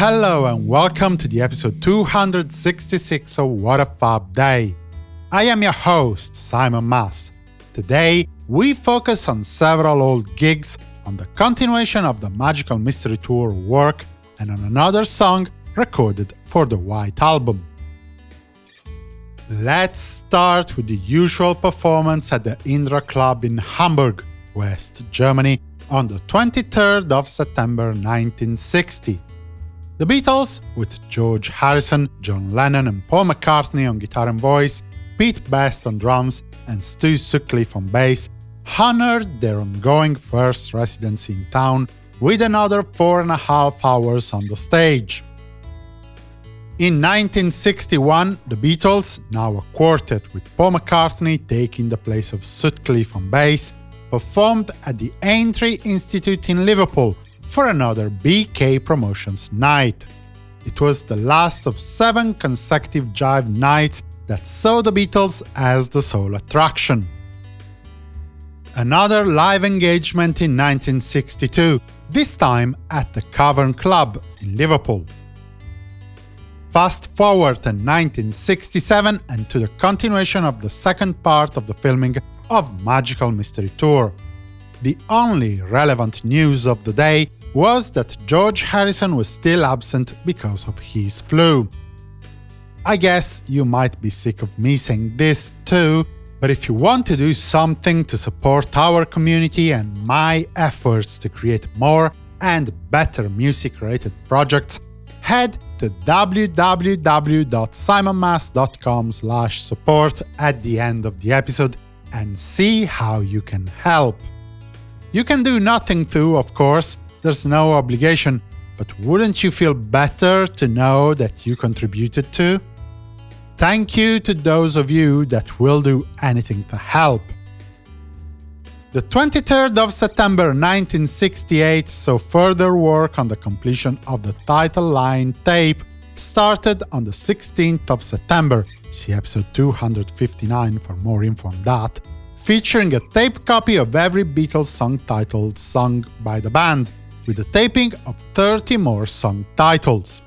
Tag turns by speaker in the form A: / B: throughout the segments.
A: Hello and welcome to the episode 266 of What a Fab Day. I am your host, Simon Mas. Today, we focus on several old gigs, on the continuation of the Magical Mystery Tour work, and on another song recorded for the White Album. Let's start with the usual performance at the Indra Club in Hamburg, West Germany, on the 23rd of September 1960. The Beatles, with George Harrison, John Lennon and Paul McCartney on guitar and voice, Pete Best on drums, and Stu Sutcliffe on bass, honored their ongoing first residency in town with another four and a half hours on the stage. In 1961, the Beatles, now a quartet with Paul McCartney taking the place of Sutcliffe on bass, performed at the Aintree Institute in Liverpool for another Beekay Promotions night. It was the last of seven consecutive Jive nights that saw the Beatles as the sole attraction. Another live engagement in 1962, this time at the Cavern Club in Liverpool. Fast forward to 1967 and to the continuation of the second part of the filming of Magical Mystery Tour. The only relevant news of the day was that George Harrison was still absent because of his flu. I guess you might be sick of me saying this too, but if you want to do something to support our community and my efforts to create more and better music-related projects, head to www.simonmas.com support at the end of the episode and see how you can help. You can do nothing too, of course, there's no obligation, but wouldn't you feel better to know that you contributed to? Thank you to those of you that will do anything to help. The 23rd of September 1968 saw further work on the completion of the title line tape started on the 16th of September, see episode 259 for more info on that, featuring a tape copy of every Beatles song title sung by the band, with the taping of 30 more song titles.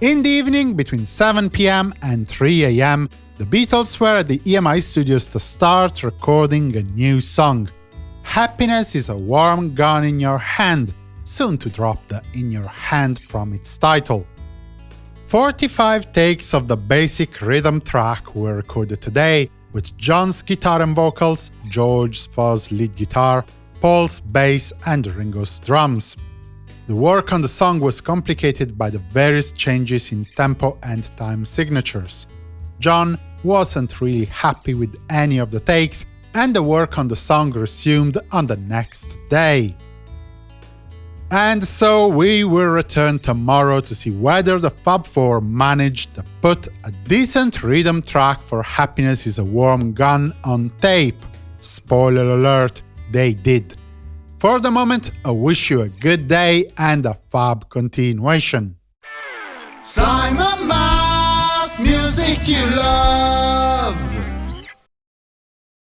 A: In the evening, between 7 pm and 3 am, the Beatles were at the EMI studios to start recording a new song. Happiness is a warm gun in your hand, soon to drop the in your hand from its title. 45 takes of the basic rhythm track were recorded today, with John's guitar and vocals, George's fuzz lead guitar, Paul's bass and Ringo's drums. The work on the song was complicated by the various changes in tempo and time signatures. John wasn't really happy with any of the takes, and the work on the song resumed on the next day. And so we will return tomorrow to see whether the Fab Four managed to put a decent rhythm track for Happiness is a Warm Gun on tape. Spoiler alert, they did. For the moment, I wish you a good day and a fab continuation.
B: Simon Mas, music you love.